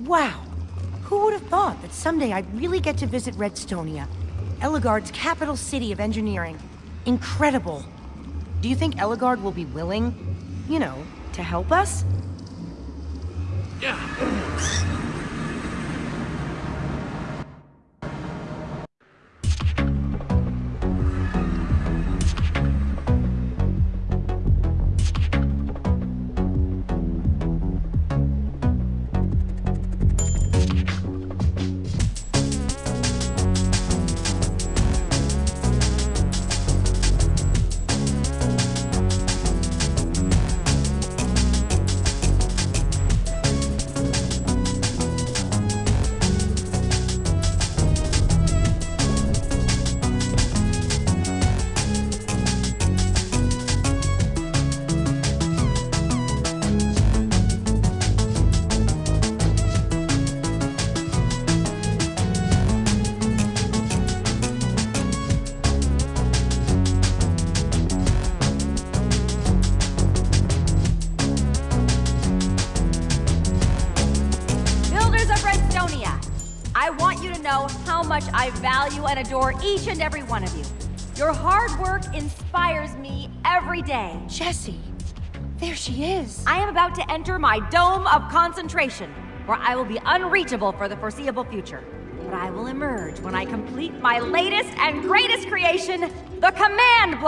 Wow. Who would have thought that someday I'd really get to visit Redstonia? Ellegaard's capital city of engineering. Incredible. Do you think Ellegaard will be willing, you know, to help us? Builders I want you to know how much I value and adore each and every one of you. Your hard work inspires me every day. Jesse. There she is. I am about to enter my dome of concentration, where I will be unreachable for the foreseeable future. But I will emerge when I complete my latest and greatest creation, the command block.